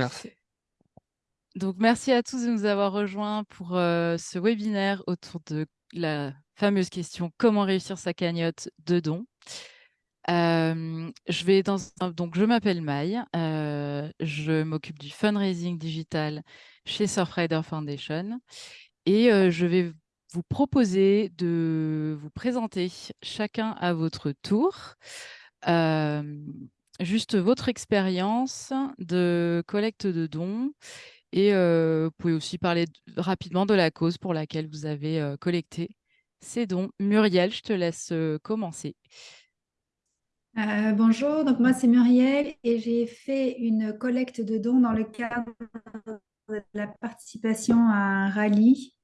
Merci. Donc, merci à tous de nous avoir rejoints pour ce webinaire autour de la fameuse question comment réussir sa cagnotte de dons? donc je m'appelle Maï, je m'occupe du fundraising digital chez Surfrider Foundation et je vais vous proposer de vous présenter chacun à votre tour juste votre expérience de collecte de dons et vous pouvez aussi parler rapidement de la cause pour laquelle vous avez collecté ces dons. Muriel, je te laisse commencer. Euh, bonjour, donc moi c'est Muriel et j'ai fait une collecte de dons dans le cadre de la participation à un rallye.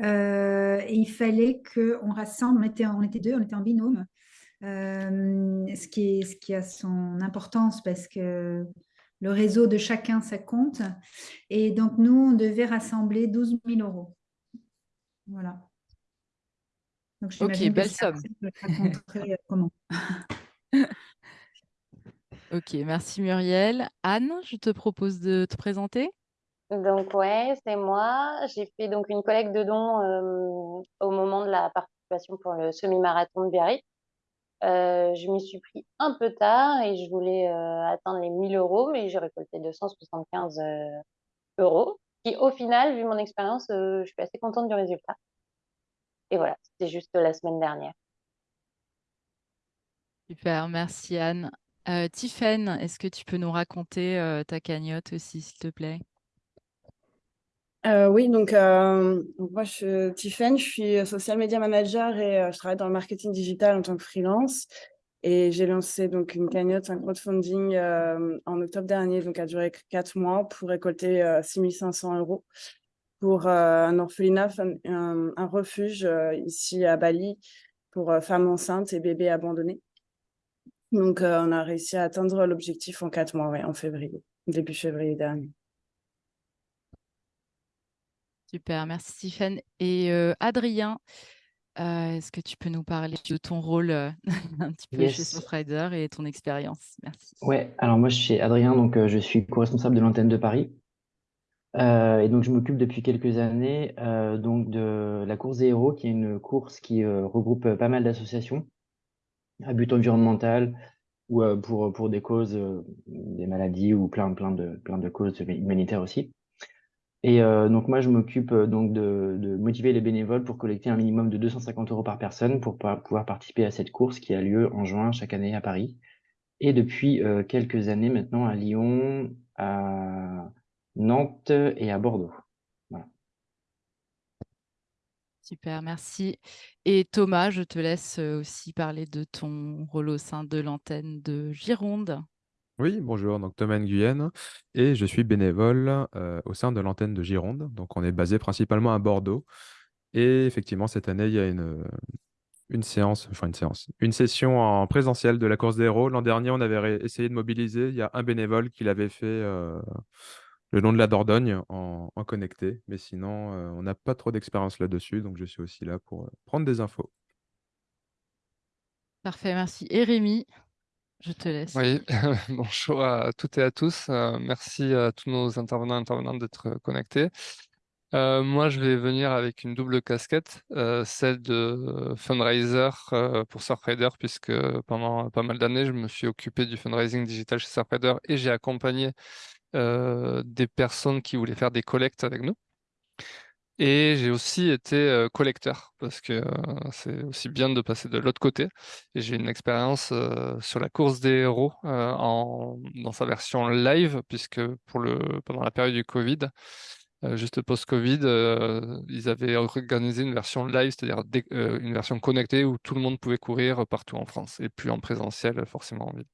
Euh, et il fallait qu'on rassemble, on était, on était deux, on était en binôme, euh, ce, qui est, ce qui a son importance parce que le réseau de chacun, ça compte. Et donc, nous, on devait rassembler 12 000 euros. Voilà. Donc, ok, belle somme. Euh, comment. ok, merci Muriel. Anne, je te propose de te présenter. Donc ouais, c'est moi. J'ai fait donc une collecte de dons euh, au moment de la participation pour le semi-marathon de Biarritz. Euh, je m'y suis pris un peu tard et je voulais euh, atteindre les 1000 euros, mais j'ai récolté 275 euh, euros. Qui, au final, vu mon expérience, je suis assez contente du résultat. Et voilà, c'était juste la semaine dernière. Super, merci Anne. Euh, est-ce que tu peux nous raconter ta cagnotte aussi, s'il te plaît? Oui, donc moi je suis je suis social media manager et je travaille dans le marketing digital en tant que freelance. Et j'ai lancé donc une cagnotte, un crowdfunding en octobre dernier, donc a duré quatre mois pour récolter 6500 euros pour un orphelinat, un, refuge ici à Bali pour femmes enceintes et bébés abandonnés. Donc on a réussi à atteindre l'objectif en quatre mois, ouais, en février, début février dernier. Super, merci Stéphane. Et Adrien, est-ce que tu peux nous parler de ton rôle un petit peu chez Surfrider et ton expérience? Merci. Ouais, alors moi je suis Adrien, donc je suis co-responsable de l'antenne de Paris. et donc je m'occupe depuis quelques années donc de la course des héros, qui est une course qui regroupe pas mal d'associations à but environnemental ou pour, pour des causes, des maladies ou plein, plein, de, plein de causes humanitaires aussi. Et euh, donc moi, je m'occupe euh, donc de, motiver les bénévoles pour collecter un minimum de 250 euros par personne pour pouvoir participer à cette course qui a lieu en juin chaque année à Paris. Et depuis euh, quelques années maintenant à Lyon, à Nantes et à Bordeaux. Super, merci. Et Thomas, je te laisse aussi parler de ton rôle au sein de l'antenne de Gironde. Oui, bonjour, donc Thomas Nguyen et je suis bénévole au sein de l'antenne de Gironde. Donc on est basé principalement à Bordeaux. Et effectivement, cette année, il y a une, séance, enfin une séance, une session en présentiel de la course des héros. L'an dernier, on avait essayé de mobiliser. Il y a un bénévole qui l'avait fait le long de la Dordogne en, en connecté. Mais sinon, on n'a pas trop d'expérience là-dessus. Donc je suis aussi là pour prendre des infos. Parfait, merci. Et Rémi? Je te laisse. Oui, bonjour à toutes et à tous. Euh, merci à tous nos intervenants et intervenantes d'être connectés. Euh, moi, je vais venir avec une double casquette, euh, celle de fundraiser pour Surfrider, puisque pendant pas mal d'années, je me suis occupé du fundraising digital chez Surfrider et j'ai accompagné des personnes qui voulaient faire des collectes avec nous. Et j'ai aussi été collecteur parce que c'est aussi bien de passer de l'autre côté. Et j'ai une expérience sur la course des héros dans sa version live, puisque pendant la période du Covid, juste post-Covid, ils avaient organisé une version live, c'est-à-dire une version connectée où tout le monde pouvait courir partout en France et plus en présentiel forcément en ville.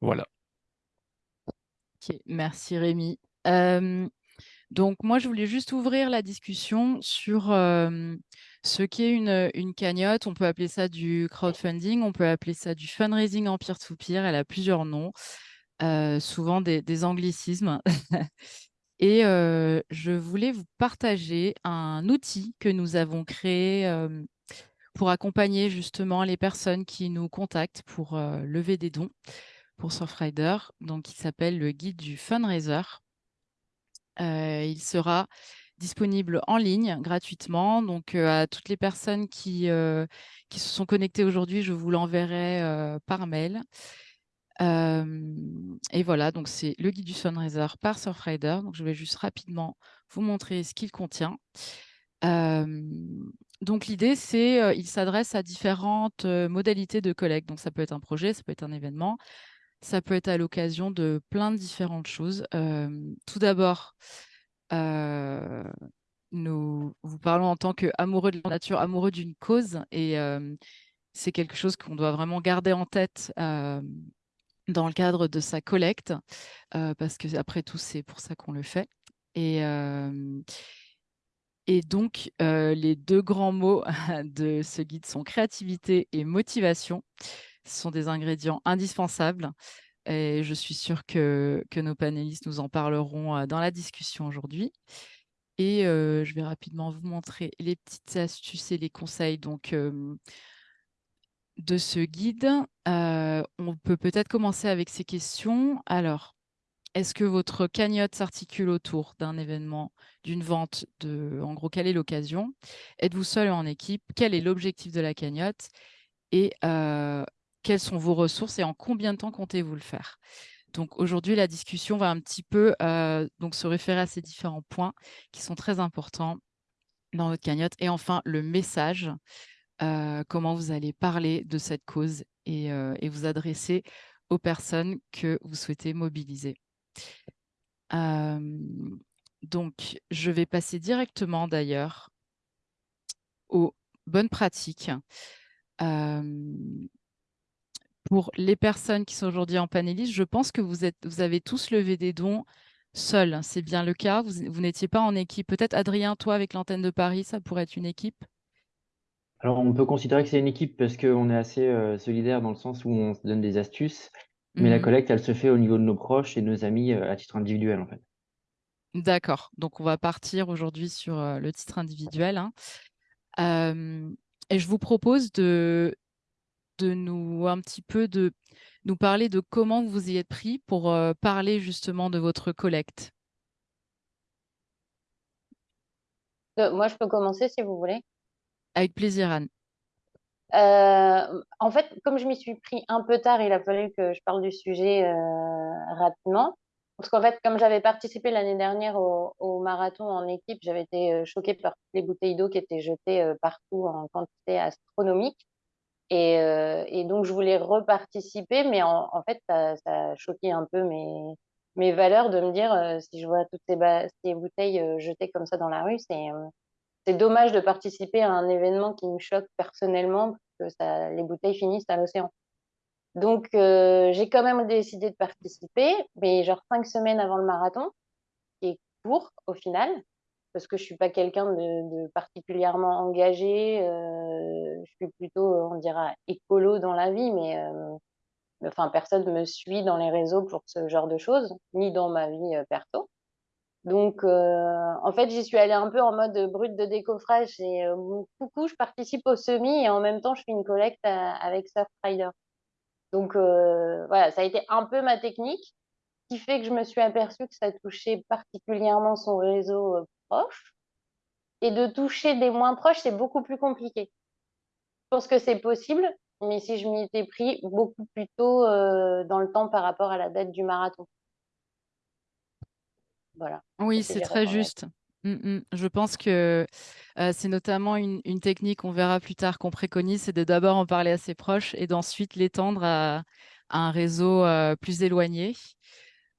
Voilà. Ok, merci Rémi. Donc, moi, je voulais juste ouvrir la discussion sur ce qu'est une, une cagnotte. On peut appeler ça du crowdfunding, on peut appeler ça du fundraising en peer-to-peer. Elle a plusieurs noms, souvent des, anglicismes. Et je voulais vous partager un outil que nous avons créé pour accompagner justement les personnes qui nous contactent pour lever des dons. pour Surfrider, donc qui s'appelle le guide du fundraiser. Il sera disponible en ligne gratuitement. Donc, à toutes les personnes qui, qui se sont connectées aujourd'hui, je vous l'enverrai par mail. et voilà, donc c'est le guide du fundraiser par Surfrider. Donc, je vais juste rapidement vous montrer ce qu'il contient. donc, l'idée, c'est il s'adresse à différentes modalités de collecte. Donc, ça peut être un projet, ça peut être un événement, ça peut être à l'occasion de plein de différentes choses. tout d'abord, nous vous parlons en tant qu'amoureux de la nature, amoureux d'une cause, et c'est quelque chose qu'on doit vraiment garder en tête dans le cadre de sa collecte, parce que après tout, c'est pour ça qu'on le fait. Et, et donc, les deux grands mots de ce guide sont créativité et motivation. Ce sont des ingrédients indispensables. Et je suis sûre que, nos panélistes nous en parleront dans la discussion aujourd'hui. Et je vais rapidement vous montrer les petites astuces et les conseils de ce guide. on peut peut-être commencer avec ces questions. Alors, est-ce que votre cagnotte s'articule autour d'un événement, d'une vente de, en gros, quelle est l'occasion? Êtes-vous seul ou en équipe? Quel est l'objectif de la cagnotte? Et quelles sont vos ressources et en combien de temps comptez-vous le faire? Donc aujourd'hui, la discussion va un petit peu euh, donc se référer à ces différents points qui sont très importants dans votre cagnotte. Et enfin, le message, euh, comment vous allez parler de cette cause et, euh, et, vous adresser aux personnes que vous souhaitez mobiliser. donc, je vais passer directement d'ailleurs aux bonnes pratiques pour les personnes qui sont aujourd'hui en panélistes, je pense que vous, êtes, vous avez tous levé des dons seuls. C'est bien le cas. Vous, n'étiez pas en équipe. Peut-être Adrien, toi, avec l'antenne de Paris, ça pourrait être une équipe? Alors, on peut considérer que c'est une équipe parce qu'on est assez euh, solidaire dans le sens où on se donne des astuces. Mais la mmh collecte, elle se fait au niveau de nos proches et de nos amis euh, à titre individuel, en fait. D'accord. Donc, on va partir aujourd'hui sur euh, le titre individuel. Hein. et je vous propose de, de nous un petit peu de nous parler de comment vous y êtes pris pour euh, parler justement de votre collecte? Euh, moi, je peux commencer si vous voulez. Avec plaisir, Anne. Euh, en fait, comme je m'y suis pris un peu tard, il a fallu que je parle du sujet rapidement. Parce qu'en fait, comme j'avais participé l'année dernière au, au, marathon en équipe, j'avais été choquée par les bouteilles d'eau qui étaient jetées partout en quantité astronomique. Et, euh, et, donc, je voulais reparticiper, mais en, fait, ça, ça, a choqué un peu mes, valeurs de me dire, euh, si je vois toutes ces, bouteilles euh, jetées comme ça dans la rue, c'est dommage de participer à un événement qui me choque personnellement, que ça, les bouteilles finissent à l'océan. Donc, j'ai quand même décidé de participer, mais genre cinq semaines avant le marathon, qui est court au final, parce que je suis pas quelqu'un de, particulièrement engagé. Euh, je suis plutôt, on dira, écolo dans la vie, mais euh, enfin, personne ne me suit dans les réseaux pour ce genre de choses, ni dans ma vie euh, perso. Donc, en fait, j'y suis allée un peu en mode brut de décoffrage. Et coucou, je participe au semi et en même temps, je fais une collecte avec Surfrider. Donc, voilà, ça a été un peu ma technique qui fait que je me suis aperçue que ça touchait particulièrement son réseau proches. Et de toucher des moins proches, c'est beaucoup plus compliqué. Je pense que c'est possible, mais si je m'y étais pris beaucoup plus tôt euh, dans le temps par rapport à la date du marathon. Voilà. Oui, c'est très juste. Mmh, mmh. Je pense que euh, c'est notamment une, technique, on verra plus tard, qu'on préconise, c'est de d'abord en parler à ses proches et d'ensuite l'étendre à, un réseau euh, plus éloigné.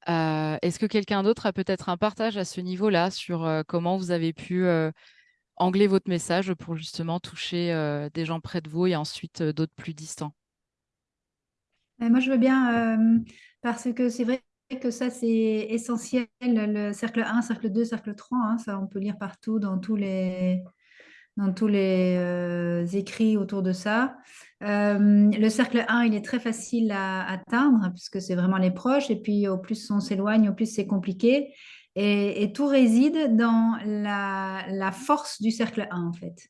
Euh, est-ce que quelqu'un d'autre a peut-être un partage à ce niveau-là sur euh, comment vous avez pu euh, angler votre message pour justement toucher des gens près de vous et ensuite d'autres plus distants? Moi, je veux bien, parce que c'est vrai que ça, c'est essentiel, le cercle 1, cercle 2, cercle 3, hein, ça on peut lire partout dans tous les, dans tous les écrits autour de ça. Euh, le cercle 1, il est très facile à atteindre puisque c'est vraiment les proches. Et puis, au plus on s'éloigne, au plus c'est compliqué. Et, tout réside dans la, force du cercle 1, en fait.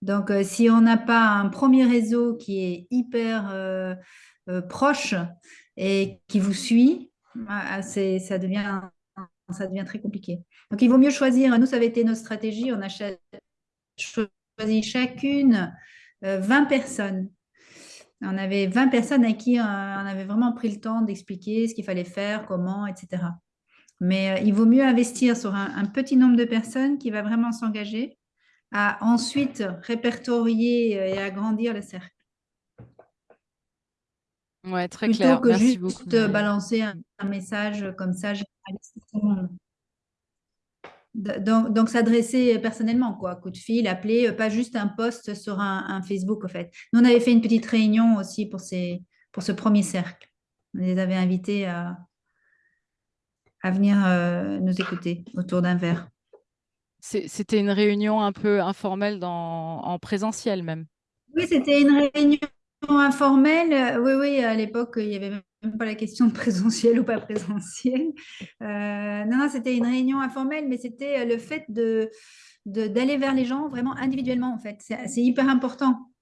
Donc, euh, si on n'a pas un premier réseau qui est hyper proche, et qui vous suit, ah, ça devient, ça devient très compliqué. Donc, il vaut mieux choisir. Nous, ça avait été notre stratégie. On a choisi chacune 20 personnes on avait 20 personnes à qui euh, on avait vraiment pris le temps d'expliquer ce qu'il fallait faire, comment, etc. Mais euh, il vaut mieux investir sur un, petit nombre de personnes qui va vraiment s'engager à ensuite répertorier euh, et agrandir le cercle. Ouais, très clair. Plutôt que juste balancer un, message comme ça donc, s'adresser personnellement, quoi, coup de fil, appeler, euh, pas juste un post sur un, Facebook, en fait. Nous, on avait fait une petite réunion aussi pour, ces, pour ce premier cercle. On les avait invités à, à venir euh, nous écouter autour d'un verre. C'était une réunion un peu informelle dans, en présentiel même. Oui, c'était une réunion informelle. Oui, oui, à l'époque, il y avait même pas la question de présentiel ou pas présentiel. Euh, non, non, c'était une réunion informelle, mais c'était euh, le fait de d'aller vers les gens vraiment individuellement, en fait. C'est hyper important.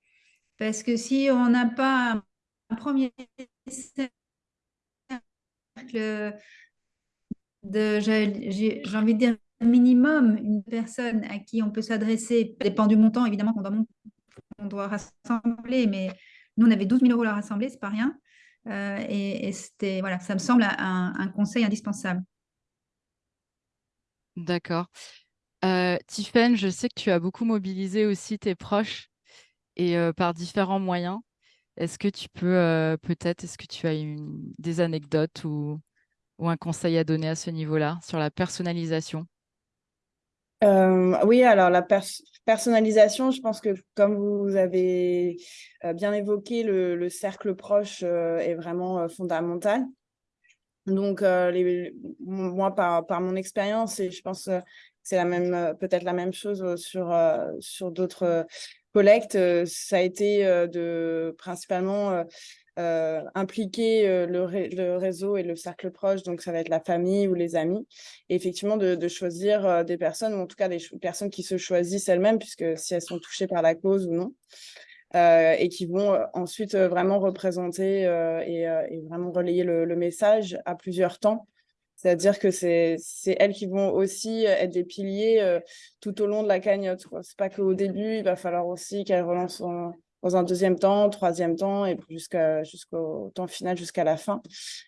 Parce que si on n'a pas un premier cercle de, j'ai envie de dire, minimum, une personne à qui on peut s'adresser, dépend du montant, évidemment, qu'on doit, doit rassembler, mais nous, on avait 12 000 euros à rassembler, c'est pas rien. Euh, et, ça me semble un, conseil indispensable. D'accord. Euh, je sais que tu as beaucoup mobilisé aussi tes proches et euh, par différents moyens. Est-ce que tu peux euh, peut-être, est-ce que tu as des anecdotes ou un conseil à donner à ce niveau-là sur la personnalisation? Euh, oui, alors la personnalisation, je pense que comme vous avez euh, bien évoqué, le, cercle proche euh, est vraiment fondamental. Donc, moi, par, par mon expérience, et je pense que c'est peut-être la même chose sur, sur d'autres collectes, ça a été de principalement euh, impliquer euh, le, réseau et le cercle proche, donc ça va être la famille ou les amis, et effectivement de, choisir euh, des personnes, ou en tout cas des personnes qui se choisissent elles-mêmes, puisque si elles sont touchées par la cause ou non, et qui vont ensuite vraiment représenter et, vraiment relayer le, message à plusieurs temps. C'est-à-dire que c'est elles qui vont aussi être des piliers tout au long de la cagnotte. Ce n'est pas qu'au début, il va falloir aussi qu'elles relancent dans un deuxième temps, troisième temps et jusqu'au temps final, jusqu'à la fin.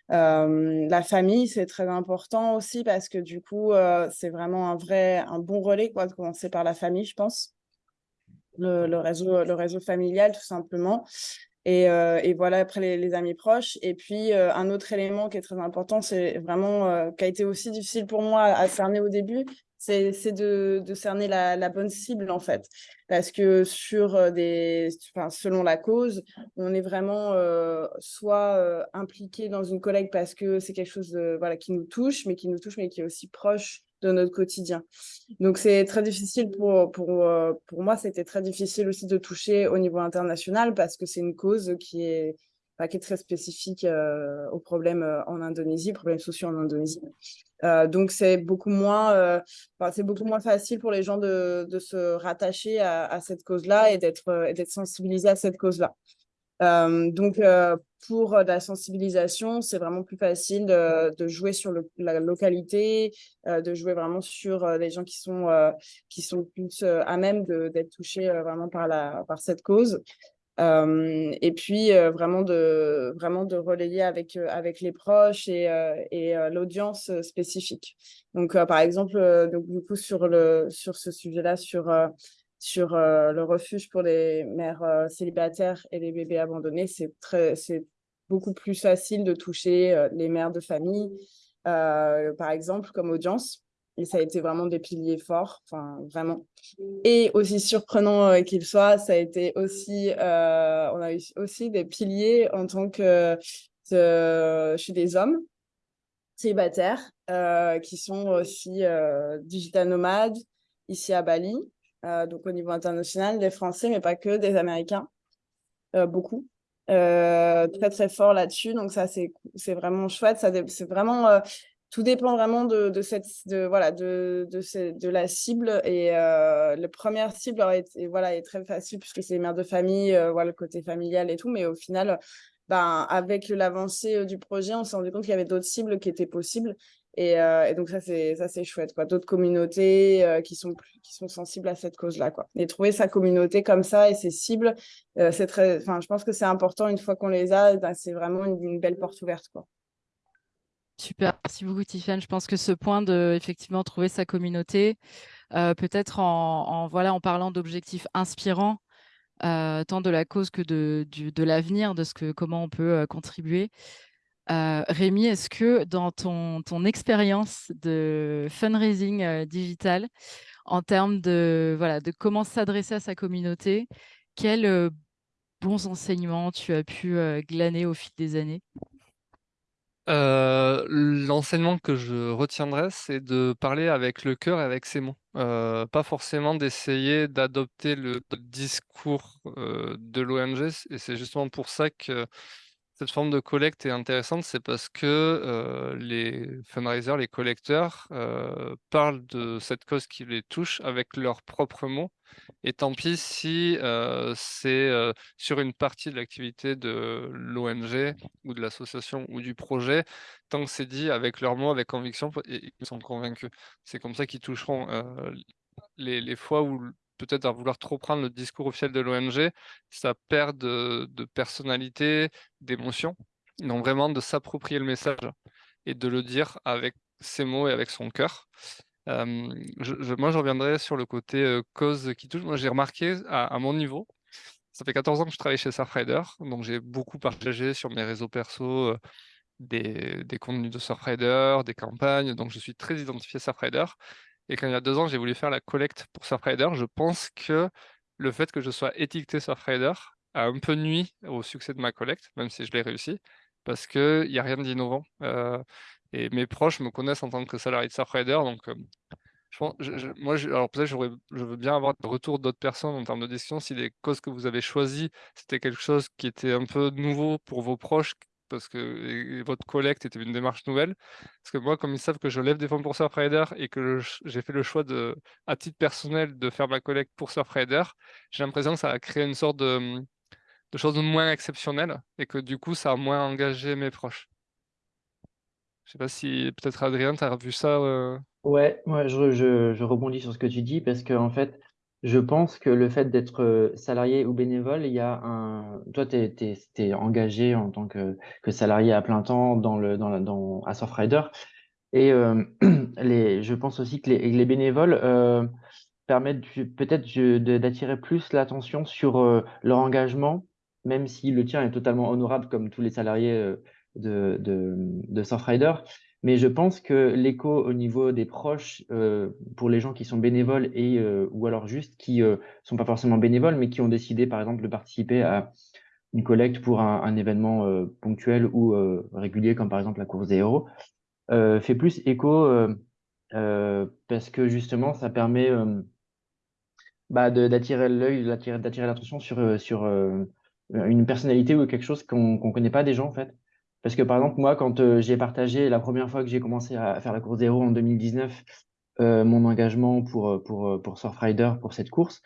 La famille, c'est très important aussi parce que du coup, euh, c'est vraiment un vrai, un bon relais quoi, de commencer par la famille, je pense. Le, réseau, le réseau familial, tout simplement. Et, euh, voilà, après les, amis proches. Et puis, euh, un autre élément qui est très important, c'est vraiment, qui a été aussi difficile pour moi à cerner au début, c'est de, de, cerner la, bonne cible, en fait. Parce que sur des, enfin, selon la cause, on est vraiment soit impliqué dans une collecte parce que c'est quelque chose de, voilà, qui nous touche, mais qui nous touche, mais qui est aussi proche de notre quotidien. Donc, c'est très difficile pour, pour, euh, pour moi, c'était très difficile aussi de toucher au niveau international parce que c'est une cause qui est, qui est très spécifique euh, aux problèmes euh, en Indonésie, problèmes sociaux en Indonésie. Donc, c'est beaucoup, moins, c'est beaucoup moins facile pour les gens de, se rattacher à, cette cause-là et d'être sensibilisés à cette cause-là. Euh, donc, euh, pour la sensibilisation, c'est vraiment plus facile de, jouer sur la localité, euh, de jouer vraiment sur les gens qui sont, qui sont plus à même d'être touchés vraiment par cette cause. Et puis, vraiment, de, vraiment de relayer avec, avec les proches et, et l'audience spécifique. Donc, par exemple, donc, du coup, sur, le, sur ce sujet-là, sur sur le refuge pour les mères célibataires et les bébés abandonnés, c'est beaucoup plus facile de toucher les mères de famille, par exemple, comme audience. Et ça a été vraiment des piliers forts, enfin vraiment. Et aussi surprenant qu'il soit, ça a été aussi, on a eu aussi des piliers en tant que chez des hommes célibataires qui sont aussi digital nomades ici à Bali euh, donc au niveau international, des Français, mais pas que, des Américains, euh, beaucoup. Euh, très très fort là-dessus, donc ça c'est vraiment chouette. Ça c'est vraiment tout dépend vraiment de, voilà de de, la cible et la première cible est, voilà est très facile puisque c'est les mères de famille, voilà le côté familial et tout, mais au final ben, avec l'avancée du projet, on s'est rendu compte qu'il y avait d'autres cibles qui étaient possibles. Et, et donc, ça, c'est chouette. D'autres communautés qui, sont qui sont sensibles à cette cause-là. Et trouver sa communauté comme ça et ses cibles, c'est très, je pense que c'est important. Une fois qu'on les a, ben, c'est vraiment une, une, belle porte ouverte. Quoi. Super, merci beaucoup Tiffany. Je pense que ce point de effectivement trouver sa communauté, euh, peut-être en, voilà, en parlant d'objectifs inspirants, euh, tant de la cause que de, de l'avenir, de ce que, comment on peut euh, contribuer. Rémi, est-ce que dans ton, ton expérience de fundraising digital, en termes de, voilà, de comment s'adresser à sa communauté, quels bons enseignements tu as pu glaner au fil des années? L'enseignement que je retiendrai, c'est de parler avec le cœur et avec ses mots. Pas forcément d'essayer d'adopter le discours de l'ONG, et c'est justement pour ça que cette forme de collecte est intéressante, c'est parce que les fundraisers, les collecteurs parlent de cette cause qui les touche avec leurs propres mots. Et tant pis si c'est sur une partie de l'activité de l'ONG ou de l'association ou du projet, tant que c'est dit avec leurs mots, avec conviction, et ils sont convaincus. C'est comme ça qu'ils toucheront les, les fois où peut-être à vouloir trop prendre le discours officiel de l'ONG, ça perd de, personnalité, d'émotion. Donc vraiment de s'approprier le message et de le dire avec ses mots et avec son cœur. je, moi, je reviendrai sur le côté cause qui touche. Moi, j'ai remarqué à, mon niveau, ça fait 14 ans que je travaille chez Surfrider, donc j'ai beaucoup partagé sur mes réseaux perso des, des, contenus de Surfrider, des campagnes, donc je suis très identifié Surfrider. Et quand il y a deux ans, j'ai voulu faire la collecte pour Surfrider, je pense que le fait que je sois étiqueté Surfrider a un peu nuit au succès de ma collecte, même si je l'ai réussi, parce qu'il n'y a rien d'innovant. Euh, et mes proches me connaissent en tant que salarié de Surfrider, donc euh, je moi, alors peut-être je veux bien avoir le retour d'autres personnes en termes de discussion, si les causes que vous avez choisies, c'était quelque chose qui était un peu nouveau pour vos proches, parce que votre collecte était une démarche nouvelle. Parce que moi, comme ils savent que je lève des fonds pour Surfrider et que j'ai fait le choix de, à titre personnel de faire ma collecte pour Surfrider, j'ai l'impression que ça a créé une sorte de, de chose moins exceptionnelle et que du coup, ça a moins engagé mes proches. Je sais pas si peut-être Adrien, tu as vu ça euh? Ouais, ouais je, rebondis sur ce que tu dis parce que en fait, je pense que le fait d'être euh, salarié ou bénévole, il y a un. Toi, tu es, engagé en tant que, salarié à plein temps dans le, dans, la, dans, à Surfrider. Et euh, les, je pense aussi que les, les bénévoles euh, permettent peut-être d'attirer plus l'attention sur euh, leur engagement, même si le tien est totalement honorable comme tous les salariés de, de, de Surfrider. Mais je pense que l'écho au niveau des proches, euh, pour les gens qui sont bénévoles et euh, ou alors juste qui euh, sont pas forcément bénévoles, mais qui ont décidé par exemple de participer à une collecte pour un, événement ponctuel ou régulier, comme par exemple la course des héros, fait plus écho parce que justement ça permet bah, d'attirer l'œil, d'attirer l'attention sur sur une personnalité ou quelque chose qu'on qu'on connaît pas des gens en fait. Parce que par exemple, moi, quand euh, j'ai partagé la première fois que j'ai commencé à faire la course héros en 2019, euh, mon engagement pour, euh, pour, pour Surfrider, pour cette course,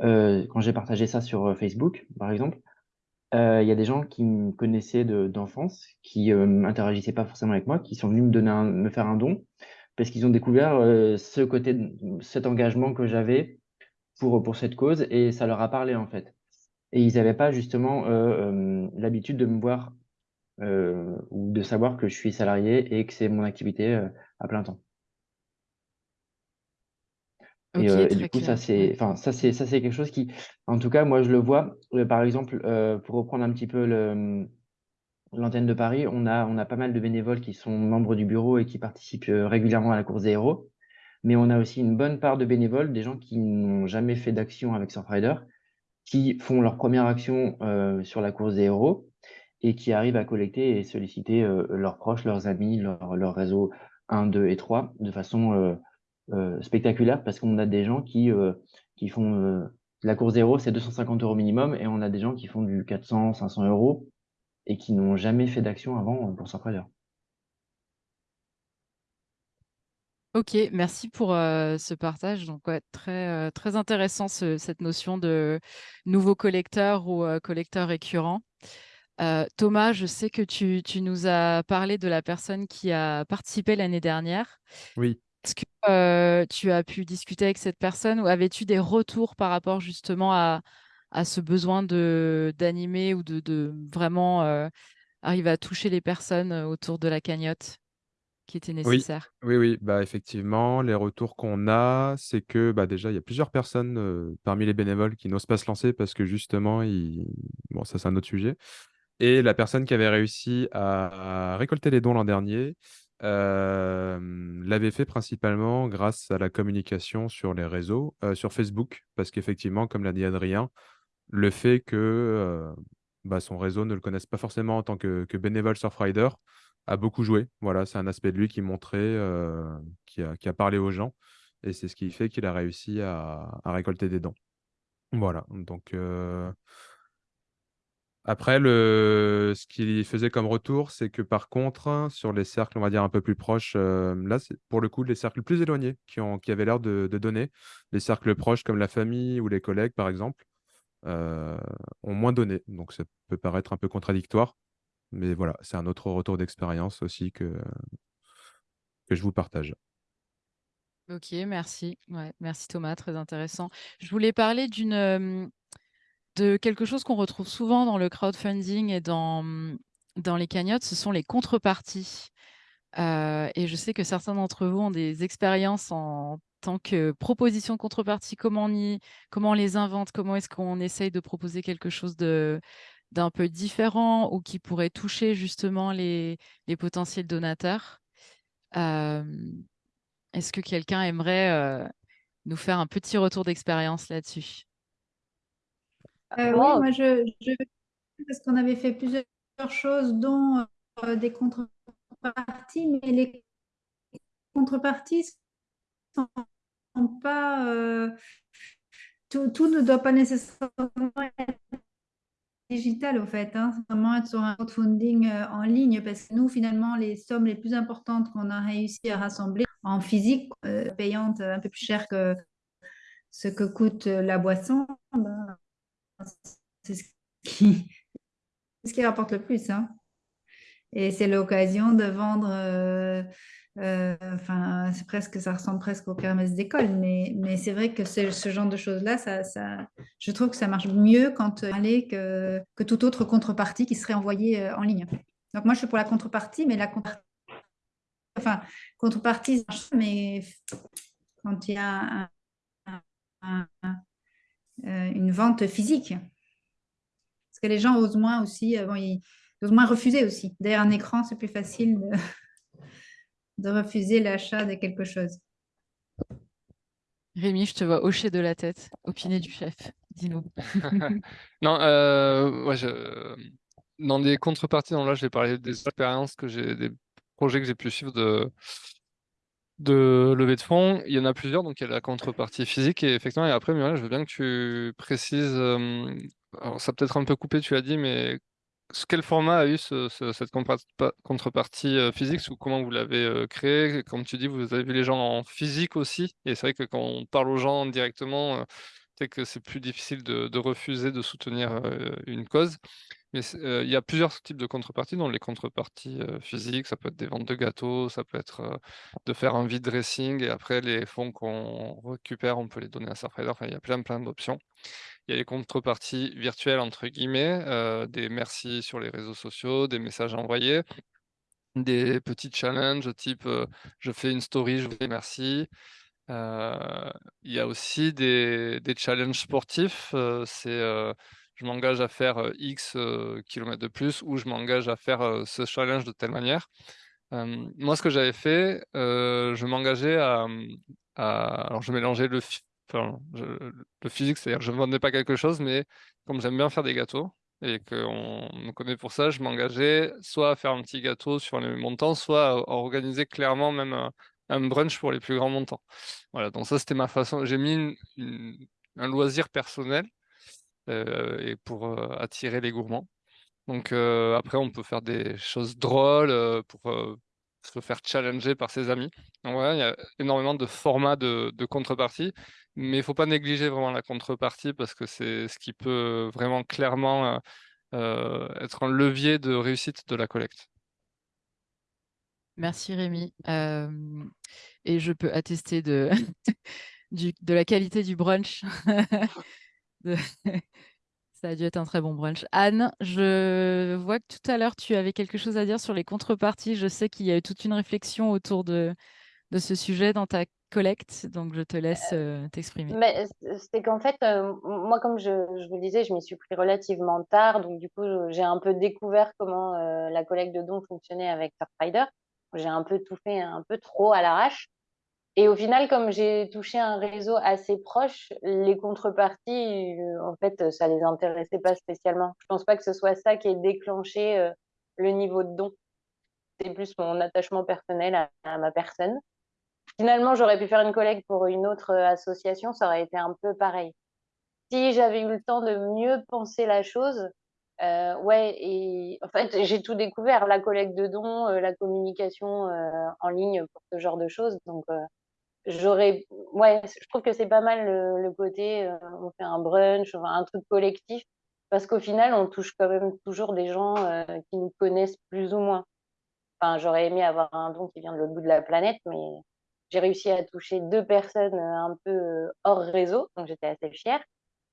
quand j'ai partagé ça sur Facebook, par exemple, il y a des gens qui me connaissaient d'enfance, qui n'interagissaient pas forcément avec moi, qui sont venus me, donner me faire un don, parce qu'ils ont découvert ce côté, cet engagement que j'avais pour, pour cette cause, et ça leur a parlé en fait. Et ils n'avaient pas justement l'habitude de me voir euh, ou de savoir que je suis salarié et que c'est mon activité euh, à plein temps. et, euh, du coup, ça c'est, enfin, ça c'est, ça c'est quelque chose qui, en tout cas, moi je le vois. par exemple, pour reprendre un petit peu le, l'antenne de Paris, on a, on a pas mal de bénévoles qui sont membres du bureau et qui participent régulièrement à la course des héros. Mais on a aussi une bonne part de bénévoles, des gens qui n'ont jamais fait d'action avec Surfrider, qui font leur première action sur la course des héros et qui arrivent à collecter et solliciter euh, leurs proches, leurs amis, leur, leur, réseau 1, 2 et 3 de façon euh, euh, spectaculaire parce qu'on a des gens qui, qui font la course zéro, c'est 250 euros minimum et on a des gens qui font du 400, 500 euros et qui n'ont jamais fait d'action avant pour s'entraîner. Ok, merci pour ce partage. Donc, très, très intéressant cette notion de nouveau collecteur ou collecteur récurrent. Thomas, je sais que tu, tu, nous as parlé de la personne qui a participé l'année dernière. Oui. Est-ce que tu as pu discuter avec cette personne ou avais-tu des retours par rapport justement à, à ce besoin d'animer ou de, de vraiment arriver à toucher les personnes autour de la cagnotte qui était nécessaire? oui, oui, bah, effectivement, les retours qu'on a, c'est que, bah, déjà, il y a plusieurs personnes, parmi les bénévoles qui n'osent pas se lancer parce que justement, ils bon, ça, c'est un autre sujet et la personne qui avait réussi à récolter les dons l'an dernier, l'avait fait principalement grâce à la communication sur les réseaux, sur Facebook. Parce qu'effectivement, comme l'a dit Adrien, le fait que, bah, son réseau ne le connaisse pas forcément en tant que que bénévole Surfrider a beaucoup joué. Voilà, c'est un aspect de lui qui montrait, qui a qui a parlé aux gens et c'est ce qui fait qu'il a réussi à récolter des dons. Voilà, donc après le ce qu'il faisait comme retour, c'est que par contre, sur les cercles, on va dire un peu plus proches, hem, là, c'est pour le coup les cercles plus éloignés qui ont qui avaient l'air de donner. Les cercles proches comme la famille ou les collègues, par exemple, heu, ont moins donné. Donc ça peut paraître un peu contradictoire, mais voilà, c'est un autre retour d'expérience aussi que que je vous partage. OK, merci. Merci Thomas, très intéressant. Je voulais parler d'une, de quelque chose qu'on retrouve souvent dans le crowdfunding et dans, les cagnottes, ce sont les contreparties. Heu et je sais que certains d'entre vous ont des expériences en tant que proposition de contrepartie. Comment on comment on les invente? Comment est-ce qu'on essaye de proposer quelque chose d'un peu différent ou qui pourrait toucher justement les potentiels donateurs? Hem, est-ce que quelqu'un aimerait, heu, nous faire un petit retour d'expérience là-dessus? Euh, oui, moi je, je parce qu'on avait fait plusieurs choses, dont euh, des contreparties, mais les contreparties sont pas euh, tout, tout, ne doit pas nécessairement être digital au fait, hein, vraiment être sur un crowdfunding en ligne parce que nous finalement les sommes les plus importantes qu'on a réussi à rassembler en physique, euh, payante un peu plus cher que ce que coûte la boisson, ben, c'est ce qui, rapporte le plus. Hein. Et c'est l'occasion de vendre, euh, euh, enfin, c'est presque, ça ressemble presque aux kermesses d'école, mais, mais c'est vrai que ce genre de choses-là, ça, ça, je trouve que ça marche mieux quand aller que, que toute autre contrepartie qui serait envoyée euh, en ligne. Donc moi, je suis pour la contrepartie, mais la contrepartie, enfin, contrepartie, mais quand il y a une vente physique, parce que les gens osent moins aussi, bon, ils, osent moins refuser aussi. Derrière un écran, c'est plus facile de, de refuser l'achat de quelque chose. Rémi, je te vois hocher de la tête. Opinion du chef, dis-nous. non, euh, ouais, je... dans des contreparties, là, je vais parler des expériences que j'ai, des projets que j'ai pu suivre de de levée de fonds. Il y en a plusieurs, donc il y a la contrepartie physique et effectivement, et après, Muriel, je veux bien que tu précises. Euh, alors, ça peut-être un peu coupé, tu l'as dit, mais quel format a eu cette contrepartie euh, physique? Ou comment vous l'avez euh, créé Comme tu dis, vous avez vu les gens en physique aussi. Et c'est vrai que quand on parle aux gens directement, c'est que c'est plus difficile de, refuser de soutenir une cause. Mais il y a plusieurs types de contreparties, dont les contreparties physiques, ça peut être des ventes de gâteaux, ça peut être de faire un vide dressing et après les fonds qu'on récupère, on peut les donner à Surfrider. Enfin, il y a plein plein d'options. Il y a les contreparties virtuelles, entre guillemets, euh, des merci sur les réseaux sociaux, des messages envoyés, des petits challenges type euh, je fais une story, je vous dis merci. Euh, il y a aussi des, challenges sportifs, c'est je m'engage à faire X kilomètres de plus ou je m'engage à faire ce challenge de telle manière. moi, ce que j'avais fait, je m'engageais à, Alors, je mélangeais le, le physique, c'est-à-dire je ne vendais pas quelque chose, mais comme j'aime bien faire des gâteaux et qu'on me connaît pour ça, je m'engageais soit à faire un petit gâteau sur les montants, soit à organiser clairement même un, brunch pour les plus grands montants. Voilà, donc ça c'était ma façon. J'ai mis un loisir personnel et pour euh, attirer les gourmands. Donc euh, après, on peut faire des choses drôles pour se faire challenger par ses amis. Donc voilà, il y a énormément de formats de, de contrepartie, mais il ne faut pas négliger vraiment la contrepartie parce que c'est ce qui peut vraiment clairement être un levier de réussite de la collecte. Merci Rémi. et je peux attester de, de la qualité du brunch. Ça a dû être un très bon brunch. Anne, je vois que tout à l'heure, tu avais quelque chose à dire sur les contreparties. Je sais qu'il y a eu toute une réflexion autour de, de ce sujet dans ta collecte, donc je te laisse euh, t'exprimer. Mais c'est qu'en fait, euh, moi, comme je, je, vous le disais, je m'y suis pris relativement tard, donc du coup, j'ai un peu découvert comment euh, la collecte de dons fonctionnait avec Surfrider. J'ai un peu tout fait un peu trop à l'arrache. Et au final, comme j'ai touché un réseau assez proche, les contreparties, euh, en fait, ça les intéressait pas spécialement. Je pense pas que ce soit ça qui ait déclenché euh, le niveau de don. C'est plus mon attachement personnel à, ma personne. Finalement, j'aurais pu faire une collecte pour une autre euh, association, ça aurait été un peu pareil. Si j'avais eu le temps de mieux penser la chose, ouais, et en fait, j'ai tout découvert, la collecte de dons, la communication en ligne pour ce genre de choses. Donc, j'aurais ouais je trouve que c'est pas mal le, côté euh, on fait un brunch un truc collectif parce qu'au final on touche quand même toujours des gens euh, qui nous connaissent plus ou moins. Enfin j'aurais aimé avoir un don qui vient de l'autre bout de la planète mais j'ai réussi à toucher deux personnes euh, un peu hors réseau donc j'étais assez fière.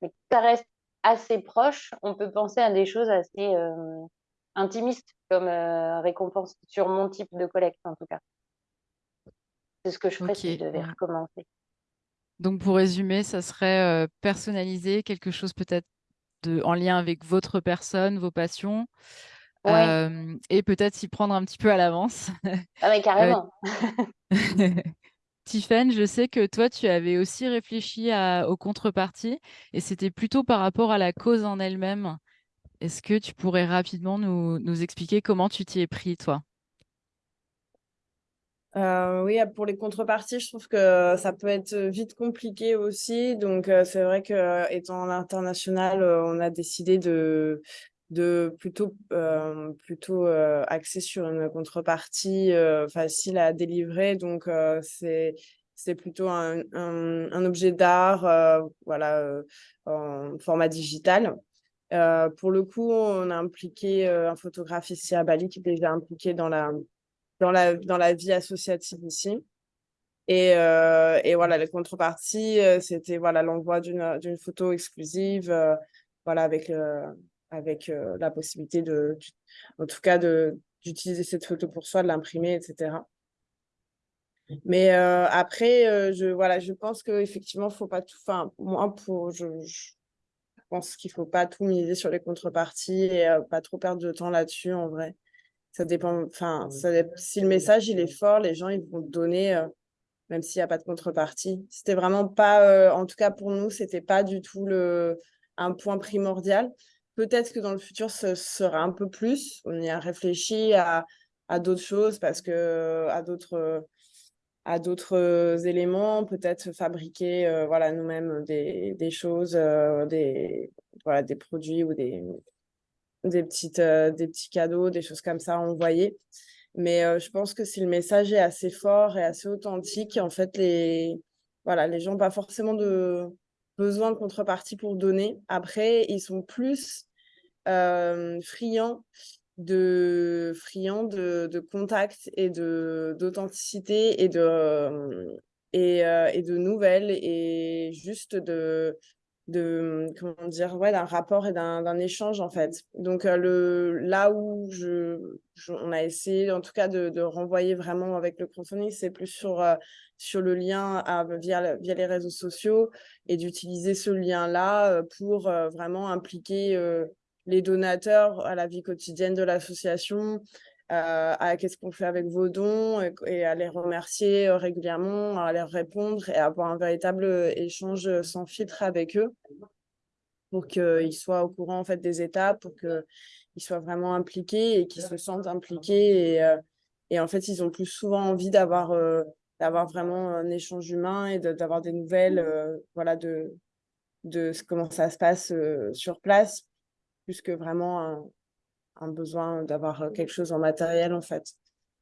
Mais ça reste assez proche on peut penser à des choses assez intimistes comme récompense sur mon type de collecte en tout cas c'est ce que je ferais si je devais recommencer. Donc, pour résumer, ça serait personnaliser quelque chose peut-être en lien avec votre personne, vos passions, et peut-être s'y prendre un petit peu à l'avance. Ah mais carrément. Tiffen, je sais que toi, tu avais aussi réfléchi aux contreparties, et c'était plutôt par rapport à la cause en elle-même. Est-ce que tu pourrais rapidement nous expliquer comment tu t'y es pris, toi? Euh, oui, pour les contreparties, je trouve que ça peut être vite compliqué aussi. Donc, euh, c'est vrai que étant international, euh, on a décidé de, plutôt, axer sur une contrepartie facile à délivrer. Donc, c'est c'est plutôt un, un, objet d'art voilà, en format digital. pour le coup, on a impliqué un photographe ici à Bali qui est déjà impliqué dans la, dans la, dans la vie associative ici. Et, euh, et voilà, les contreparties, euh, c'était voilà l'envoi d'une photo exclusive, euh, voilà avec avec la possibilité de, en tout cas d'utiliser cette photo pour soi, de l'imprimer, etc. Mais après, je voilà, je pense que effectivement, faut pas tout. Enfin, moi, pour je, je pense qu'il faut pas tout miser sur les contreparties et pas trop perdre de temps là-dessus en vrai ça dépend. Enfin, si le message il est fort, les gens ils vont donner, euh, même s'il n'y a pas de contrepartie. C'était vraiment pas, euh, en tout cas pour nous, c'était pas du tout le un point primordial. Peut-être que dans le futur, ce sera un peu plus. On y a réfléchi à, à d'autres choses parce que à d'autres à d'autres éléments, peut-être fabriquer euh, voilà nous-mêmes des, des choses, des voilà des produits ou des des, petites, euh, des petits cadeaux, des choses comme ça envoyer. Mais euh, je pense que si le message est assez fort et assez authentique, en fait, les, voilà, les gens n'ont pas forcément de besoin de contrepartie pour donner. Après, ils sont plus euh, friands de friands de, de contact et de d'authenticité et de et, et, de nouvelles et juste de de comment dire ouais d'un rapport et d'un échange en fait. Donc euh, le là où je, on a essayé en tout cas de, de renvoyer vraiment avec le crowdfunding c'est plus sur euh, sur le lien à, via via les réseaux sociaux et d'utiliser ce lien là euh, pour vraiment impliquer les donateurs à la vie quotidienne de l'association à qu'est-ce qu'on fait avec vos dons et, à les remercier euh, régulièrement, à leur répondre et avoir un véritable euh, échange sans filtre avec eux pour qu'ils soient au courant en fait des étapes, pour qu'ils soient vraiment impliqués et qu'ils se sentent impliqués et, en fait ils ont plus souvent envie d'avoir d'avoir vraiment un échange humain et d'avoir des nouvelles voilà de de comment ça se passe sur place plus que vraiment un, un besoin d'avoir euh, quelque chose en matériel en fait.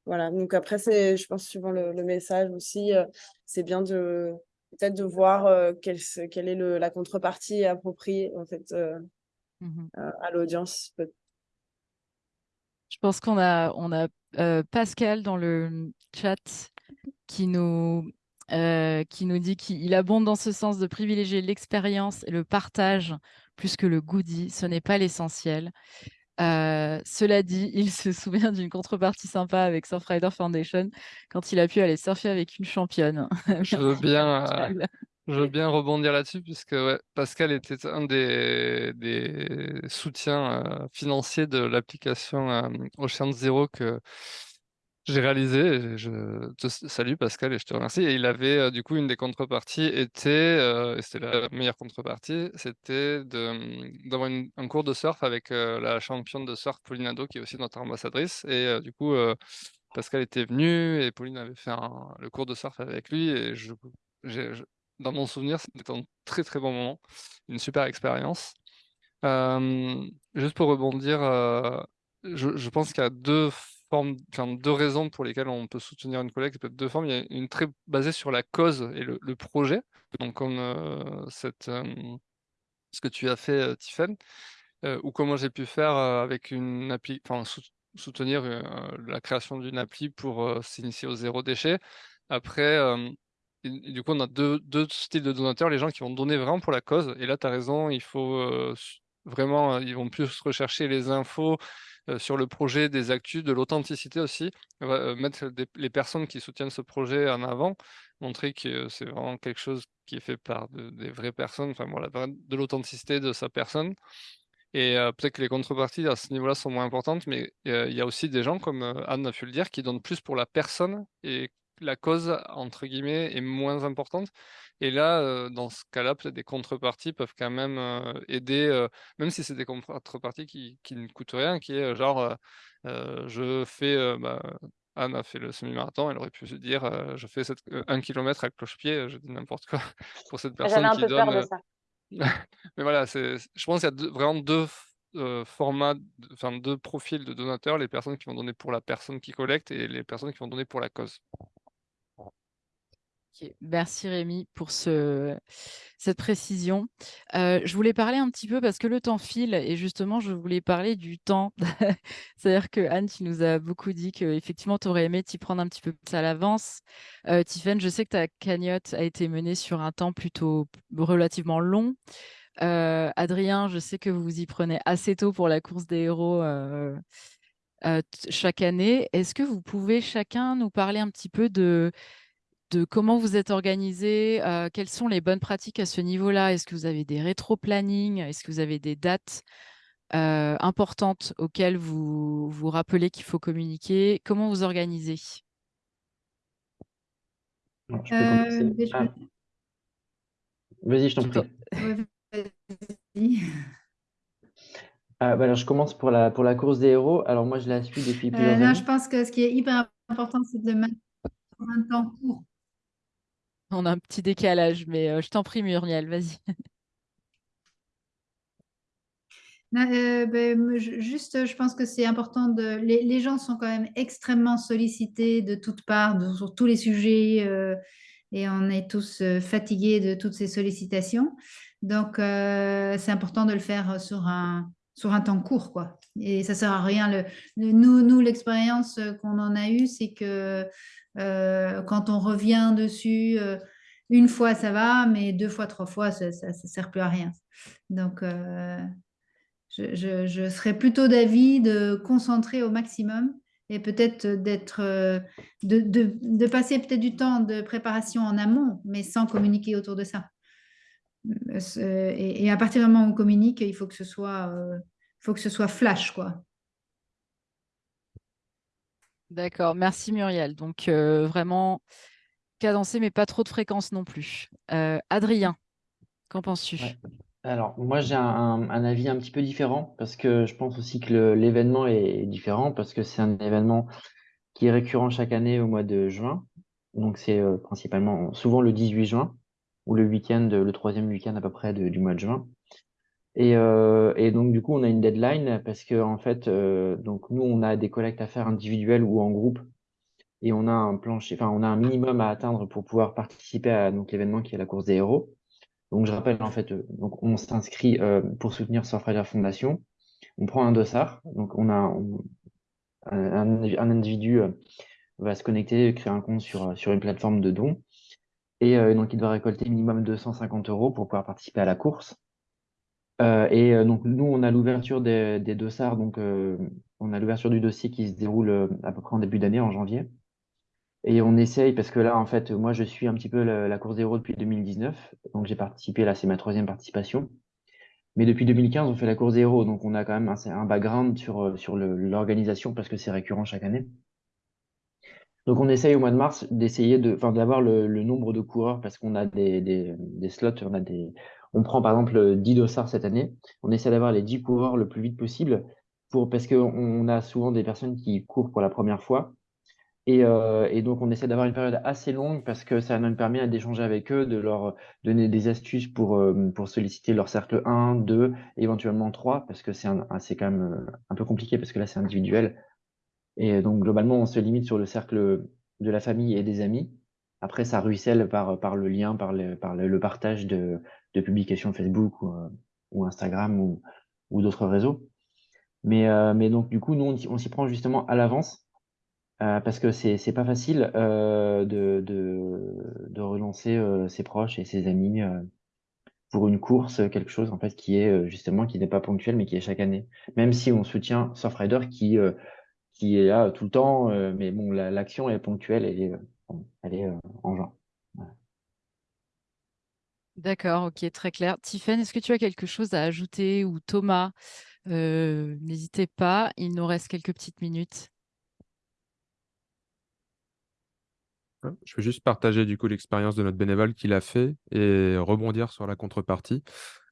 Voilà, donc après, c'est, je pense, suivant le, message aussi, euh, c'est bien de peut-être de voir euh, quelle, quelle est le, la contrepartie appropriée en fait Mmh à l'audience. Je pense qu'on a, on a Pascal dans le chat qui nous, qui nous dit qu'il abonde dans ce sens de privilégier l'expérience et le partage plus que le goodie. Ce n'est pas l'essentiel. Cela dit, il se souvient d'une contrepartie sympa avec Surfrider Foundation quand il a pu aller surfer avec une championne. Je veux bien, je veux bien rebondir là-dessus puisque Pascal était un des, des soutiens financiers de l'application Ocean Zero que j'ai réalisé. Je te salue Pascal et je te remercie. Et il avait du coup une des contreparties était, et c'était la meilleure contrepartie, c'était d'avoir un cours de surf avec la championne de surf Pauline Ado qui est aussi notre ambassadrice. Et du coup, Pascal était venu et Pauline avait fait le cours de surf avec lui et dans mon souvenir, c'était un très très bon moment, une super expérience. juste pour rebondir, je, pense qu'il y a deux formes, enfin, deux raisons pour lesquelles on peut soutenir une collecte, peut-être deux formes. Il y a une très basée sur la cause et le, projet, donc comme cette, ce que tu as fait, Tiffen, ou comment j'ai pu faire avec une appli, enfin, soutenir la création d'une appli pour s'initier au zéro déchet. Après, du coup, on a deux, styles de donateurs, les gens qui vont donner vraiment pour la cause. Et là, tu as raison, il faut euh, vraiment, euh, ils vont plus rechercher les infos sur le projet, des actus, de l'authenticité aussi, mettre les personnes qui soutiennent ce projet en avant, montrer que c'est vraiment quelque chose qui est fait par des vraies personnes, enfin voilà, de l'authenticité de sa personne. Et peut-être que les contreparties à ce niveau-là sont moins importantes, mais il y a aussi des gens, comme Anne a pu le dire, qui donnent plus pour la personne et la cause, entre guillemets, est moins importante. Et là, dans ce cas-là, peut-être des contreparties peuvent quand même aider, même si c'est des contreparties qui, ne coûtent rien, qui est genre, je fais, bah, Anne a fait le semi-marathon, elle aurait pu se dire, je fais un kilomètre à cloche-pied, je dis n'importe quoi, pour cette personne un qui peu donne. Peur de ça. Mais voilà, je pense qu'il y a vraiment deux formats, enfin deux profils de donateurs, les personnes qui vont donner pour la personne qui collecte et les personnes qui vont donner pour la cause. Merci Rémi pour ce, cette précision. Euh, je voulais parler un petit peu parce que le temps file et justement je voulais parler du temps. C'est-à-dire que Anne, tu nous as beaucoup dit que effectivement tu aurais aimé t'y prendre un petit peu plus à l'avance. Euh, je sais que ta cagnotte a été menée sur un temps plutôt relativement long. Euh, Adrien, je sais que vous vous y prenez assez tôt pour la course des héros. Euh, chaque année. Est-ce que vous pouvez chacun nous parler un petit peu de de comment vous êtes organisé, euh, quelles sont les bonnes pratiques à ce niveau-là? Est-ce que vous avez des rétro-plannings? Est-ce que vous avez des dates euh, importantes auxquelles vous vous rappelez qu'il faut communiquer? Comment vous organisez? Euh, ah. Vas-y, je t'en prie. Ah, bah alors, je commence pour la, pour la course des héros. Alors, moi, je la suis depuis plusieurs années. Je pense que ce qui est hyper important, c'est de maintenir un temps court on a un petit décalage, mais euh, je t'en prie, Muriel, vas-y. Euh, ben, juste, je pense que c'est important de. Les, gens sont quand même extrêmement sollicités de toutes parts, sur tous les sujets, euh, et on est tous fatigués de toutes ces sollicitations. Donc, c'est important de le faire sur un, sur un temps court, quoi. Et ça sert à rien. Nous, nous l'expérience qu'on en a eue, c'est que euh, quand on revient dessus, euh, une fois ça va, mais deux fois, trois fois, ça ne sert plus à rien. Donc, euh, je, serais plutôt d'avis de concentrer au maximum et peut-être d'être, de, passer peut-être du temps de préparation en amont, mais sans communiquer autour de ça. Et, à partir du moment où on communique, il faut que ce soit, faut que ce soit flash, quoi. D'accord, merci Muriel. Donc euh, vraiment cadencé, mais pas trop de fréquence non plus. Euh, Adrien, qu'en penses-tu? Alors, moi, j'ai un, avis un petit peu différent parce que je pense aussi que l'événement est différent parce que c'est un événement qui est récurrent chaque année au mois de juin. Donc, c'est euh, principalement souvent le 18 juin ou le week-end, le troisième week-end à peu près du mois de juin. Et, euh, et, donc, du coup, on a une deadline parce que, en fait, euh, donc nous, on a des collectes à faire individuelles ou en groupe et on a un plancher, enfin, on a un minimum à atteindre pour pouvoir participer à donc l'événement qui est la course des héros. Donc, je rappelle, en fait, donc on s'inscrit pour soutenir Surfrider Foundation. On prend un dossard. Donc, on a un, un, individu va se connecter, créer un compte sur, sur une plateforme de dons. Et donc, il doit récolter minimum 250 euros pour pouvoir participer à la course. Et donc, nous, on a l'ouverture des, des. Donc, on a l'ouverture du dossier qui se déroule à peu près en début d'année, en janvier. Et on essaye, parce que là, en fait, moi, je suis un petit peu la, course héros depuis 2019. Donc, j'ai participé, là, c'est ma troisième participation. Mais depuis 2015, on fait la course héros. Donc, on a quand même un, un background sur, sur l'organisation parce que c'est récurrent chaque année. Donc, on essaye au mois de mars d'essayer de, d'avoir le, nombre de coureurs parce qu'on a des, des, slots, on a des, on prend par exemple 10 dossards cette année. On essaie d'avoir les 10 coureurs le plus vite possible pour, parce qu'on a souvent des personnes qui courent pour la première fois. Et, euh, et donc, on essaie d'avoir une période assez longue parce que ça nous permet d'échanger avec eux, de leur donner des astuces pour, euh, pour solliciter leur cercle 1, 2, éventuellement 3, parce que c'est quand même euh, un peu compliqué parce que là, c'est individuel. Et donc, globalement, on se limite sur le cercle de la famille et des amis. Après, ça ruisselle par, le lien, par le, par le, partage de, publications Facebook ou, ou Instagram ou, d'autres réseaux. Mais, euh, mais donc, du coup, nous, on, s'y prend justement à l'avance euh, parce que c'est pas facile euh, de, relancer euh, ses proches et ses amis euh, pour une course, quelque chose en fait qui est justement qui n'est pas ponctuel mais qui est chaque année. Même si on soutient Surfrider qui qui est là tout le temps, euh, mais bon, l'action est ponctuelle, elle est euh, en genre. D'accord, ok, très clair. Tiffen, est-ce que tu as quelque chose à ajouter ou Thomas euh, N'hésitez pas, il nous reste quelques petites minutes. Je veux juste partager du coup l'expérience de notre bénévole qu'il a fait et rebondir sur la contrepartie.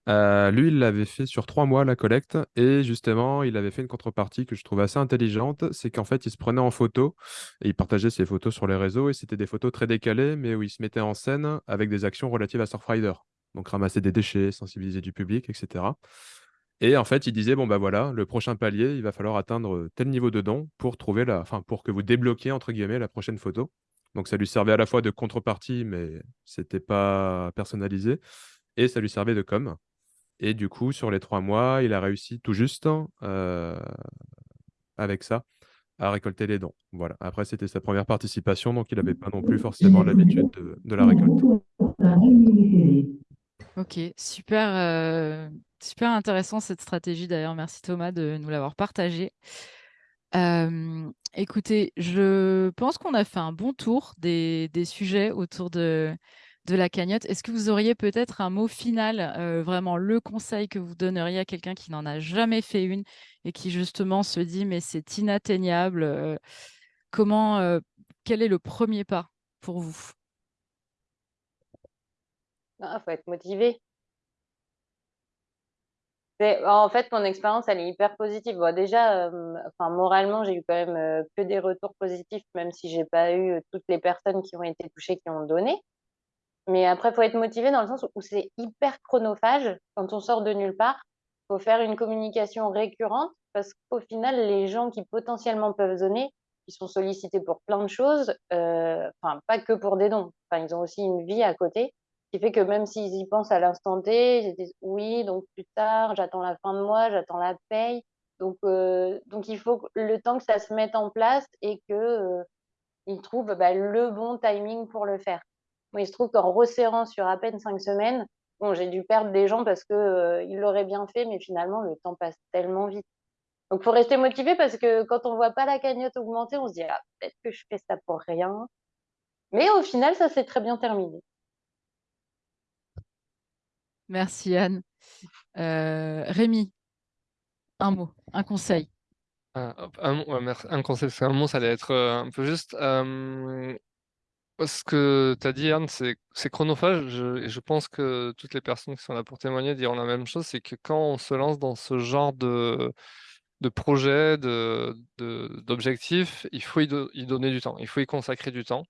Euh, lui, il l'avait fait sur trois mois, la collecte, et justement, il avait fait une contrepartie que je trouve assez intelligente, c'est qu'en fait, il se prenait en photo, et il partageait ses photos sur les réseaux, et c'était des photos très décalées, mais où il se mettait en scène avec des actions relatives à Surfrider. Donc ramasser des déchets, sensibiliser du public, etc. Et en fait, il disait, bon, bah voilà, le prochain palier, il va falloir atteindre tel niveau de don pour trouver la... enfin, pour que vous débloquiez, entre guillemets, la prochaine photo. Donc ça lui servait à la fois de contrepartie, mais c'était pas personnalisé, et ça lui servait de com. Et du coup, sur les trois mois, il a réussi tout juste euh, avec ça à récolter les dons. Voilà. Après, c'était sa première participation, donc il n'avait pas non plus forcément l'habitude de, la récolte. Ok, super, euh, super intéressant cette stratégie d'ailleurs. Merci Thomas de nous l'avoir partagé. Euh, écoutez, je pense qu'on a fait un bon tour des sujets autour de, de la cagnotte. Est-ce que vous auriez peut-être un mot final, euh, vraiment le conseil que vous donneriez à quelqu'un qui n'en a jamais fait une et qui justement se dit mais c'est inatteignable. Euh, comment, euh, quel est le premier pas pour vous? Il ah, faut être motivé. En fait, mon expérience, elle est hyper positive. déjà, moralement, j'ai eu quand même que des retours positifs, même si j'ai pas eu toutes les personnes qui ont été touchées qui ont donné. Mais après, il faut être motivé dans le sens où c'est hyper chronophage quand on sort de nulle part. Il faut faire une communication récurrente parce qu'au final, les gens qui potentiellement peuvent donner, ils sont sollicités pour plein de choses, euh, enfin, pas que pour des dons. Enfin, ils ont aussi une vie à côté qui fait que même s'ils y pensent à l'instant T, ils disent oui, donc plus tard, j'attends la fin de mois, j'attends la paye. Donc, euh, donc il faut le temps que ça se mette en place et que euh, trouvent bah, le bon timing pour le faire il se trouve qu'en resserrant sur à peine cinq semaines, bon, j'ai dû perdre des gens parce que euh, ils l'auraient bien fait, mais finalement, le temps passe tellement vite. Donc, faut rester motivé parce que quand on voit pas la cagnotte augmenter, on se dit, ah, peut-être que je fais ça pour rien. Mais au final, ça s'est très bien terminé. Merci, Anne. Euh, Rémi, un mot, un conseil. un, un, conseil, un mot, ça allait être euh, un peu juste. Ce que tu as dit, Anne, c'est chronophage. Je, je pense que toutes les personnes qui sont là pour témoigner diront la même chose, c'est que quand on se lance dans ce genre de, de projet, d'objectifs, de, il faut y, donner du temps, il faut y consacrer du temps.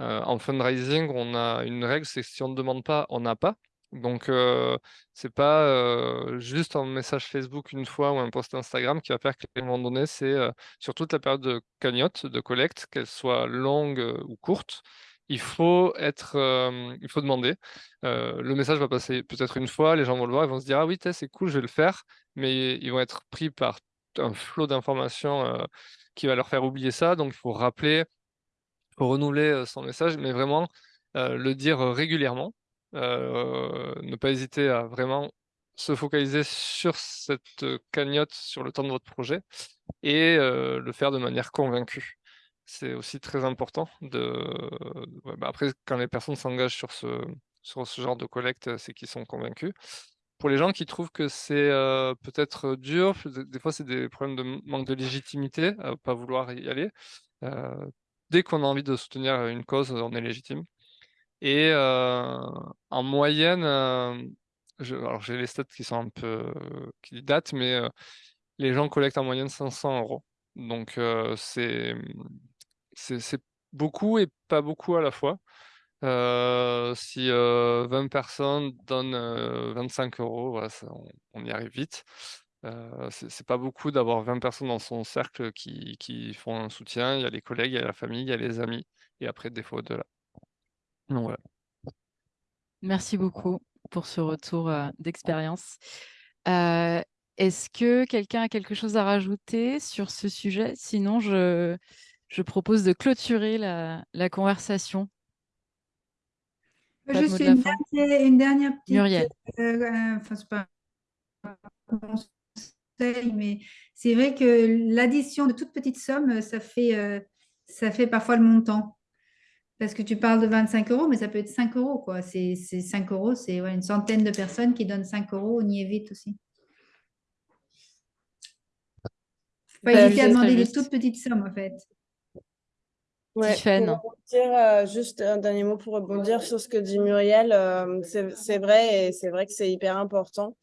Euh, en fundraising, on a une règle, c'est que si on ne demande pas, on n'a pas. Donc, euh, c'est pas euh, juste un message Facebook une fois ou un post Instagram qui va faire qu'à un moment donné, c'est euh, sur toute la période de cagnotte, de collecte, qu'elle soit longue ou courte, il faut être, il faut demander. le message va passer peut-être une fois, les gens vont le voir, ils vont se dire ah oui, c'est cool, je vais le faire, mais ils vont être pris par un flot d'informations qui va leur faire oublier ça. Donc il faut rappeler, renouveler son message, mais vraiment le dire régulièrement. ne pas hésiter à vraiment se focaliser sur cette cagnotte sur le temps de votre projet et le faire de manière convaincue. C'est aussi très important de. Bah, après, quand les personnes s'engagent sur ce, sur ce genre de collecte, c'est qu'ils sont convaincus. Pour les gens qui trouvent que c'est peut-être dur, des fois c'est des problèmes de manque de légitimité, pas vouloir y aller. dès qu'on a envie de soutenir une cause, on est légitime. Et en moyenne, alors j'ai les stats qui sont un peu qui datent, mais les gens collectent en moyenne 500 euros. Donc c'est c'est beaucoup et pas beaucoup à la fois. si 20 personnes donnent 25 euros, on, y arrive vite. c'est pas beaucoup d'avoir 20 personnes dans son cercle qui, qui, font un soutien. Il y a les collègues, il y a la famille, il y a les amis, et après des fois au-delà. Merci beaucoup pour ce retour d'expérience. Est-ce que quelqu'un a quelque chose à rajouter sur ce sujet? Sinon, je, je propose de clôturer la, la conversation. Juste une dernière, une dernière, petite. Muriel. Euh, enfin, pas conseil, mais c'est vrai que l'addition de toutes petites sommes, ça fait, euh, ça fait parfois le montant. Parce que tu parles de 25 euros, mais ça peut être 5 euros. Quoi. C'est, 5 euros, c'est ouais, une centaine de personnes qui donnent 5 euros. On y est vite aussi. Faut pas bah, hésiter à demander des toutes petites sommes, en fait. Ouais, pour dire euh, juste un dernier mot pour rebondir sur ce que dit Muriel, euh, c'est vrai et c'est vrai que c'est hyper important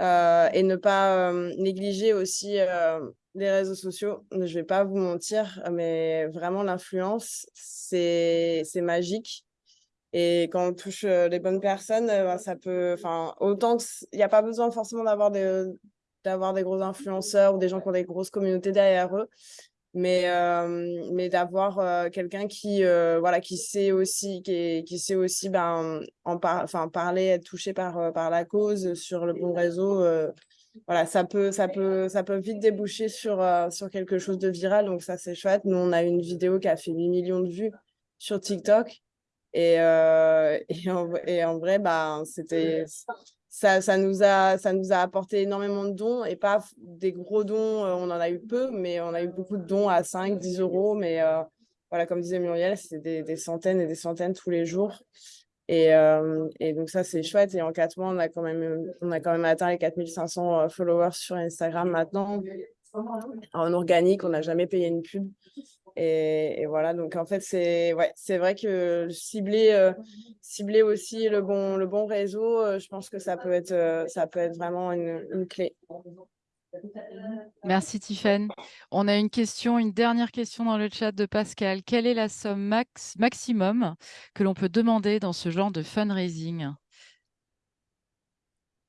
euh, et ne pas négliger aussi les réseaux sociaux. Je vais pas vous mentir, mais vraiment l'influence, c'est magique. Et quand on touche les bonnes personnes, ben, ça peut, enfin, autant il n'y a pas besoin forcément d'avoir des, d'avoir des gros influenceurs ou des gens qui ont des grosses communautés derrière eux mais euh, mais d'avoir euh, quelqu'un qui euh, voilà qui sait aussi qui, qui sait aussi ben en par parler être touché par par la cause sur le bon réseau voilà ça peut ça peut ça peut vite déboucher sur sur quelque chose de viral. Donc ça c'est chouette. Nous on a une vidéo qui a fait 8 millions de vues sur TikTok. Et et, en, vrai ben c'était ça, ça, nous a, ça nous a apporté énormément de dons et pas des gros dons, euh, on en a eu peu, mais on a eu beaucoup de dons à 5, 10 euros. Mais euh, voilà, comme disait Muriel, c'est des, des, centaines et des centaines tous les jours. Et, euh, et donc ça, c'est chouette. Et en quatre mois, on a quand même, on a quand même atteint les 4500 followers sur Instagram maintenant. En organique, on n'a jamais payé une pub. Et, voilà, donc en fait, c'est vrai que cibler, euh, cibler aussi le bon, réseau, euh, je pense que ça peut être, euh, ça peut être vraiment une, clé. Merci Tiffany. On a une question, une dernière question dans le chat de Pascal. Quelle est la somme max, maximum que l'on peut demander dans ce genre de fundraising?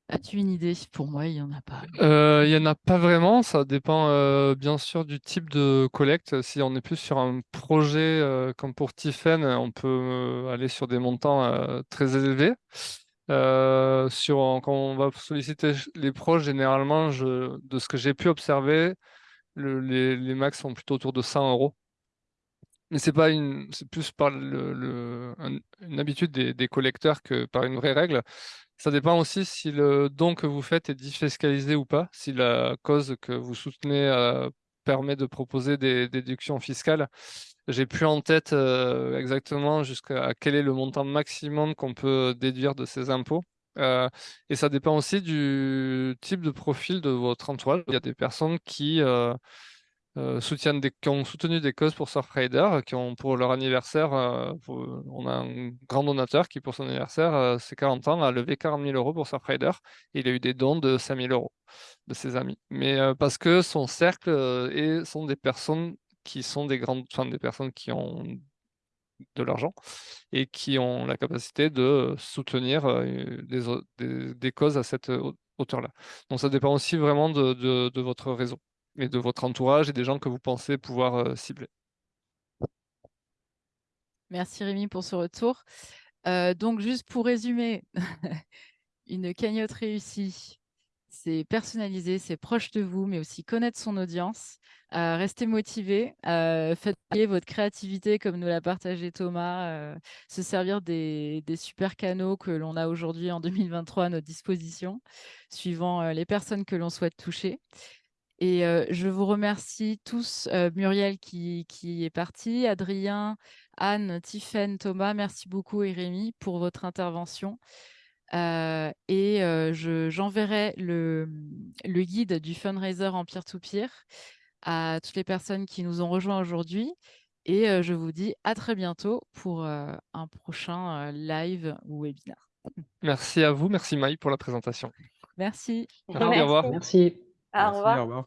As-tu une idée? Pour moi, il n'y en a pas. Il n'y en a pas vraiment. Ça dépend bien sûr du type de collecte. Si on est plus sur un projet comme pour Tiffen, on peut aller sur des montants très élevés. sur, quand on va solliciter les proches, généralement, de ce que j'ai pu observer, les, max sont plutôt autour de 100 euros. Mais c'est pas une, c'est plus par une habitude des collecteurs que par une vraie règle. Ça dépend aussi si le don que vous faites est défiscalisé ou pas, si la cause que vous soutenez euh, permet de proposer des, déductions fiscales. J'ai plus en tête euh, exactement jusqu'à quel est le montant maximum qu'on peut déduire de ces impôts. Euh, et ça dépend aussi du type de profil de votre entourage. Il y a des personnes qui euh, soutiennent qui ont soutenu des causes pour Surfrider, qui ont pour leur anniversaire, euh, on a un grand donateur qui pour son anniversaire, euh, ses 40 ans, a levé 40 000 euros pour Surfrider il a eu des dons de 5 000 euros de ses amis. Mais parce que son cercle et sont des personnes qui sont des grandes, enfin des personnes qui ont de l'argent et qui ont la capacité de soutenir des, des, causes à cette hauteur-là. Donc ça dépend aussi vraiment de, de votre réseau et de votre entourage et des gens que vous pensez pouvoir euh, cibler. Merci Rémi pour ce retour. Euh, donc, juste pour résumer, une cagnotte réussie, c'est personnalisé, c'est proche de vous, mais aussi connaître son audience. Euh, restez motivé, euh, faites payer votre créativité comme nous l'a partagé Thomas, euh, se servir des, des, super canaux que l'on a aujourd'hui en 2023 à notre disposition, suivant les personnes que l'on souhaite toucher. Et euh, je vous remercie tous, euh, Muriel qui, qui, est partie, Adrien, Anne, Tiffaine, Thomas, merci beaucoup et Rémi pour votre intervention. Euh, et euh, j'enverrai le, le, guide du fundraiser en peer-to-peer -peer à toutes les personnes qui nous ont rejoints aujourd'hui. Et euh, je vous dis à très bientôt pour un prochain live ou webinaire. Merci à vous, merci Maï pour la présentation. Merci. Merci. Au revoir. Merci. Au revoir. Merci, au revoir.